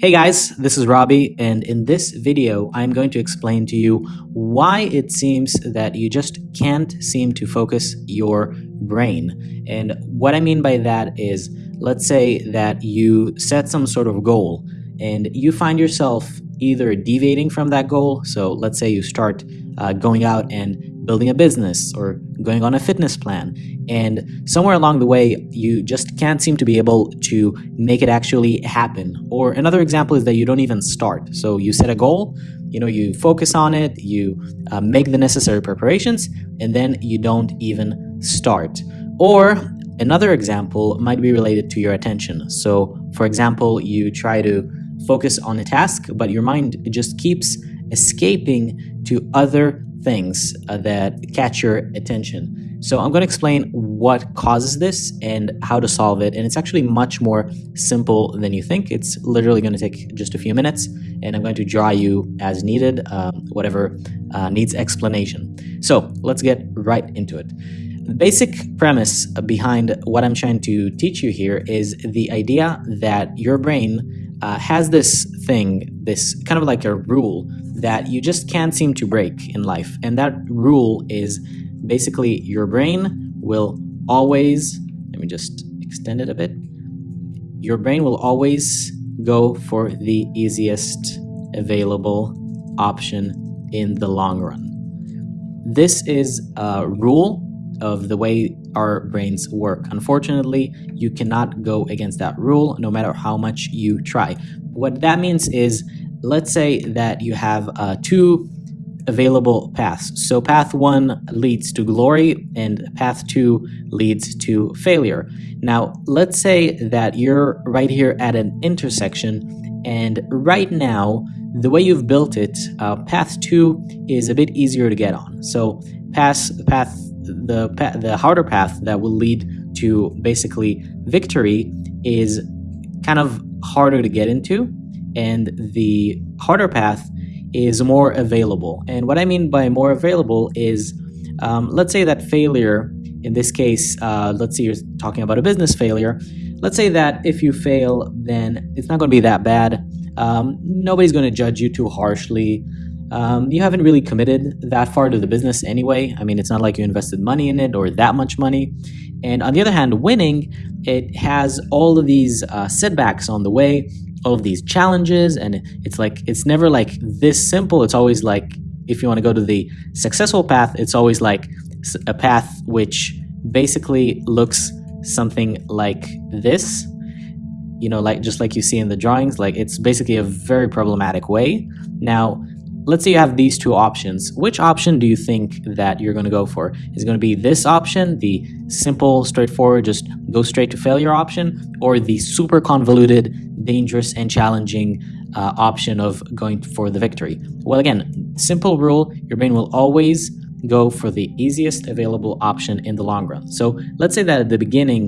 Hey guys, this is Robbie, and in this video, I'm going to explain to you why it seems that you just can't seem to focus your brain. And what I mean by that is, let's say that you set some sort of goal and you find yourself either deviating from that goal. So let's say you start uh, going out and building a business or going on a fitness plan. And somewhere along the way, you just can't seem to be able to make it actually happen. Or another example is that you don't even start. So you set a goal, you know, you focus on it, you uh, make the necessary preparations, and then you don't even start. Or another example might be related to your attention. So, for example, you try to focus on a task, but your mind just keeps escaping to other things uh, that catch your attention. So I'm going to explain what causes this and how to solve it. And it's actually much more simple than you think. It's literally going to take just a few minutes, and I'm going to draw you as needed, um, whatever uh, needs explanation. So let's get right into it. The basic premise behind what I'm trying to teach you here is the idea that your brain uh, has this thing, this kind of like a rule that you just can't seem to break in life. And that rule is basically your brain will always, let me just extend it a bit. Your brain will always go for the easiest available option in the long run. This is a rule of the way our brains work. Unfortunately, you cannot go against that rule no matter how much you try. What that means is let's say that you have uh, two available paths. So path one leads to glory and path two leads to failure. Now, let's say that you're right here at an intersection and right now, the way you've built it, uh, path two is a bit easier to get on. So pass path the the harder path that will lead to basically victory is kind of harder to get into and the harder path is more available. And what I mean by more available is, um, let's say that failure, in this case, uh, let's say you're talking about a business failure. Let's say that if you fail, then it's not going to be that bad. Um, nobody's going to judge you too harshly. Um, you haven't really committed that far to the business anyway. I mean, it's not like you invested money in it or that much money. And on the other hand, winning, it has all of these uh, setbacks on the way of these challenges and it's like it's never like this simple it's always like if you want to go to the successful path it's always like a path which basically looks something like this you know like just like you see in the drawings like it's basically a very problematic way now let's say you have these two options. Which option do you think that you're going to go for? Is going to be this option, the simple, straightforward, just go straight to failure option, or the super convoluted, dangerous, and challenging uh, option of going for the victory? Well, again, simple rule, your brain will always go for the easiest available option in the long run. So let's say that at the beginning,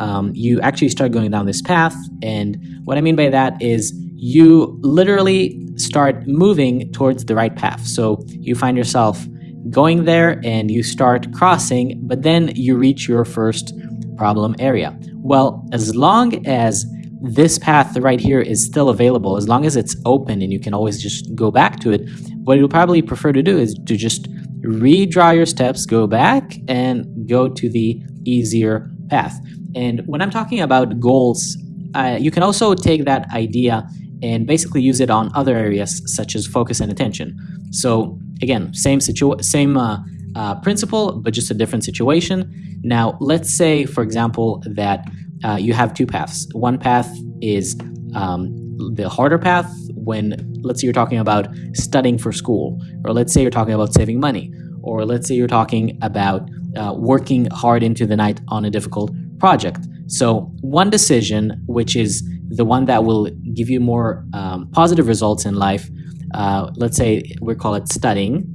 um, you actually start going down this path. And what I mean by that is you literally start moving towards the right path. So you find yourself going there and you start crossing, but then you reach your first problem area. Well, as long as this path right here is still available, as long as it's open and you can always just go back to it, what you'll probably prefer to do is to just redraw your steps, go back, and go to the easier path. And when I'm talking about goals, uh, you can also take that idea and basically use it on other areas such as focus and attention. So again, same situ same uh, uh, principle, but just a different situation. Now, let's say, for example, that uh, you have two paths. One path is um, the harder path when, let's say, you're talking about studying for school, or let's say you're talking about saving money, or let's say you're talking about uh, working hard into the night on a difficult project. So, one decision, which is the one that will give you more um, positive results in life, uh, let's say we call it studying.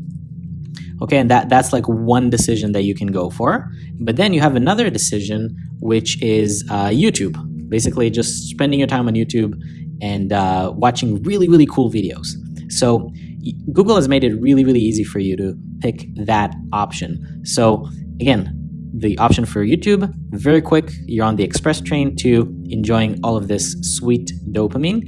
Okay, and that, that's like one decision that you can go for. But then you have another decision, which is uh, YouTube. Basically, just spending your time on YouTube and uh, watching really, really cool videos. So Google has made it really, really easy for you to pick that option. So again, the option for YouTube. Very quick, you're on the express train to enjoying all of this sweet dopamine.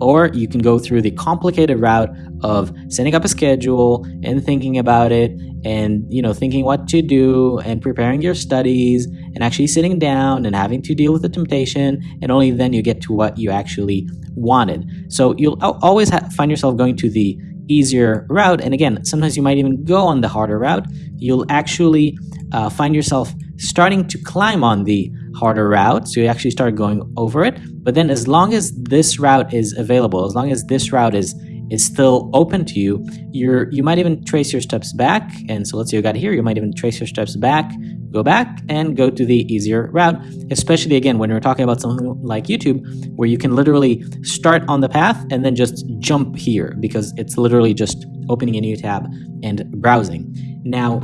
or you can go through the complicated route of setting up a schedule and thinking about it and you know thinking what to do and preparing your studies and actually sitting down and having to deal with the temptation and only then you get to what you actually wanted. So you'll always find yourself going to the easier route. And again sometimes you might even go on the harder route. You'll actually uh, find yourself starting to climb on the harder route. So you actually start going over it. But then as long as this route is available as long as this route is is still open to you you're you might even trace your steps back. And so let's say you got here you might even trace your steps back go back and go to the easier route especially again when we're talking about something like youtube where you can literally start on the path and then just jump here because it's literally just opening a new tab and browsing now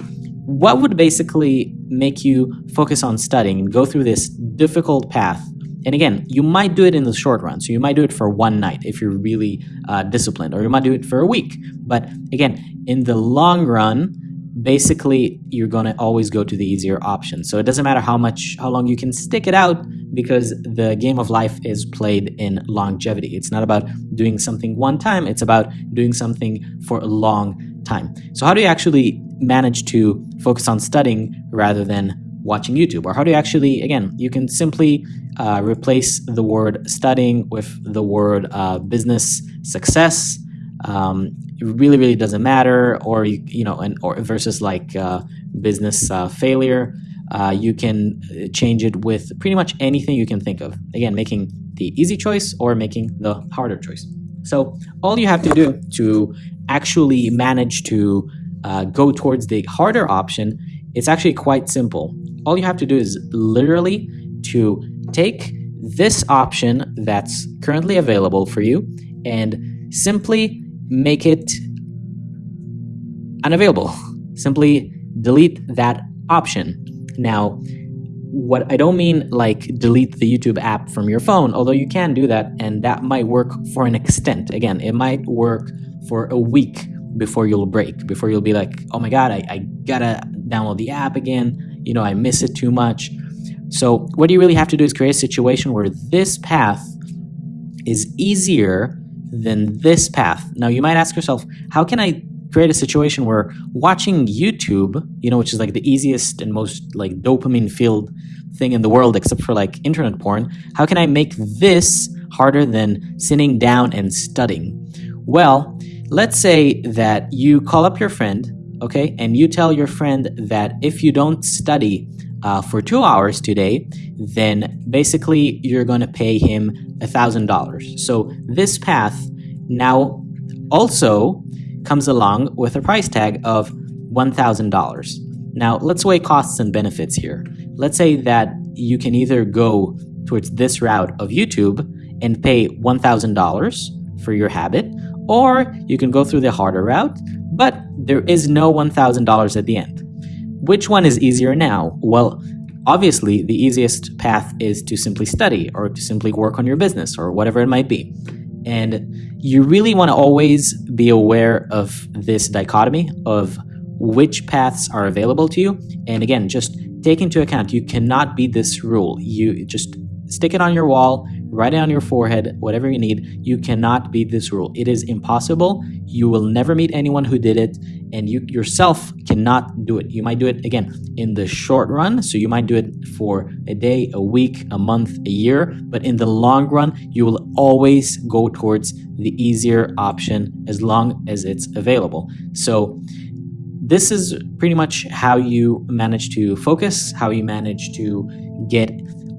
what would basically make you focus on studying and go through this difficult path? And again, you might do it in the short run. So you might do it for one night if you're really uh, disciplined, or you might do it for a week. But again, in the long run, basically you're going to always go to the easier option. So it doesn't matter how much, how long you can stick it out because the game of life is played in longevity. It's not about doing something one time, it's about doing something for a long time. So how do you actually manage to focus on studying rather than watching YouTube? Or how do you actually, again, you can simply uh, replace the word studying with the word uh, business success. Um, it really, really doesn't matter. Or, you, you know, and, or versus like uh, business uh, failure. Uh, you can uh, change it with pretty much anything you can think of. Again, making the easy choice or making the harder choice. So all you have to do to actually manage to uh, go towards the harder option, it's actually quite simple. All you have to do is literally to take this option that's currently available for you and simply make it unavailable. Simply delete that option. Now, what I don't mean like delete the YouTube app from your phone, although you can do that and that might work for an extent. Again, it might work for a week before you'll break, before you'll be like, oh my God, I, I gotta download the app again. You know, I miss it too much. So, what do you really have to do is create a situation where this path is easier than this path. Now, you might ask yourself, how can I create a situation where watching YouTube, you know, which is like the easiest and most like dopamine filled thing in the world, except for like internet porn, how can I make this harder than sitting down and studying? Well, Let's say that you call up your friend, okay, and you tell your friend that if you don't study uh, for two hours today, then basically you're going to pay him a $1,000. So this path now also comes along with a price tag of $1,000. Now, let's weigh costs and benefits here. Let's say that you can either go towards this route of YouTube and pay $1,000 for your habit, or you can go through the harder route, but there is no $1,000 at the end. Which one is easier now? Well, obviously, the easiest path is to simply study or to simply work on your business or whatever it might be. And you really want to always be aware of this dichotomy of which paths are available to you. And again, just take into account you cannot beat this rule. You just stick it on your wall, write it on your forehead, whatever you need. You cannot beat this rule. It is impossible. You will never meet anyone who did it, and you yourself cannot do it. You might do it again in the short run, so you might do it for a day, a week, a month, a year, but in the long run, you will always go towards the easier option as long as it's available. So, this is pretty much how you manage to focus, how you manage to get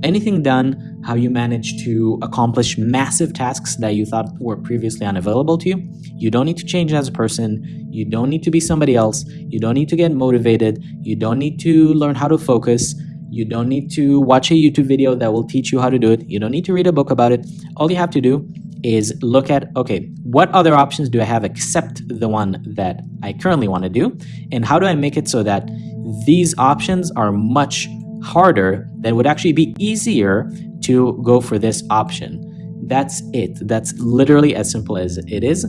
anything done, how you manage to accomplish massive tasks that you thought were previously unavailable to you. You don't need to change as a person. You don't need to be somebody else. You don't need to get motivated. You don't need to learn how to focus. You don't need to watch a YouTube video that will teach you how to do it. You don't need to read a book about it. All you have to do is look at okay, what other options do I have except the one that I currently want to do? And how do I make it so that these options are much harder, then it would actually be easier to go for this option. That's it. That's literally as simple as it is.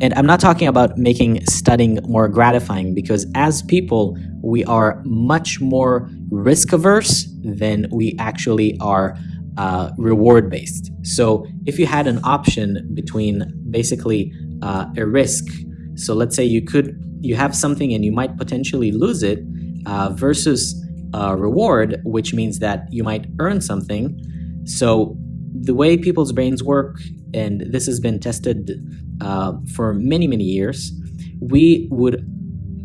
And I'm not talking about making studying more gratifying because as people, we are much more risk averse than we actually are uh, reward based. So if you had an option between basically uh, a risk, so let's say you could you have something and you might potentially lose it, uh, versus a reward, which means that you might earn something. So the way people's brains work, and this has been tested uh, for many many years, we would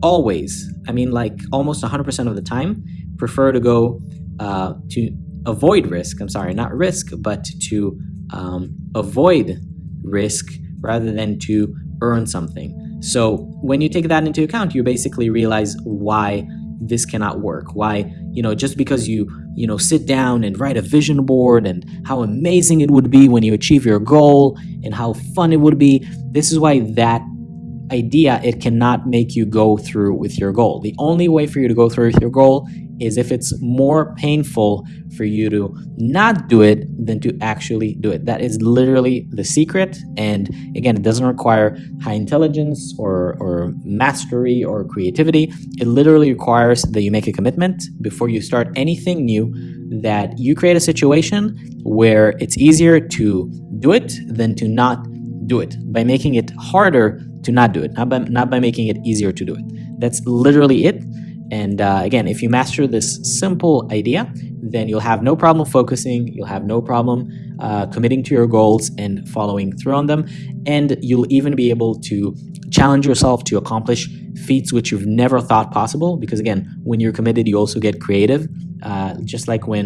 always, I mean, like almost 100% of the time, prefer to go uh, to avoid risk. I'm sorry, not risk, but to um, avoid risk rather than to earn something. So when you take that into account, you basically realize why this cannot work. Why, you know, just because you, you know, sit down and write a vision board and how amazing it would be when you achieve your goal and how fun it would be, this is why that idea it cannot make you go through with your goal. The only way for you to go through with your goal is if it's more painful for you to not do it than to actually do it. That is literally the secret. And again, it doesn't require high intelligence or, or mastery or creativity. It literally requires that you make a commitment before you start anything new, that you create a situation where it's easier to do it than to not do it by making it harder to not do it, not by, not by making it easier to do it. That's literally it. And uh, again, if you master this simple idea, then you'll have no problem focusing, you'll have no problem uh, committing to your goals and following through on them. And you'll even be able to challenge yourself to accomplish feats which you've never thought possible. Because again, when you're committed, you also get creative. Uh, just like when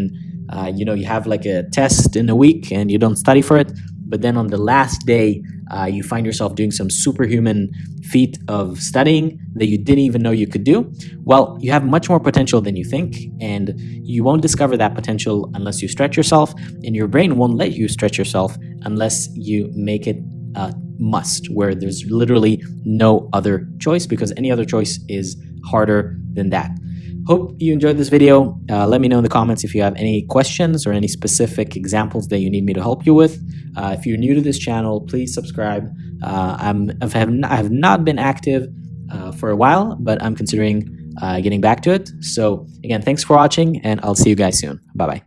uh, you know you have like a test in a week and you don't study for it, but then on the last day, uh, you find yourself doing some superhuman feat of studying that you didn't even know you could do, well, you have much more potential than you think, and you won't discover that potential unless you stretch yourself, and your brain won't let you stretch yourself unless you make it a must, where there's literally no other choice because any other choice is harder than that. Hope you enjoyed this video. Uh, let me know in the comments if you have any questions or any specific examples that you need me to help you with. Uh, if you're new to this channel, please subscribe. Uh, I'm, I have, not, I have not been active uh, for a while, but I'm considering uh, getting back to it. So again, thanks for watching and I'll see you guys soon. Bye-bye.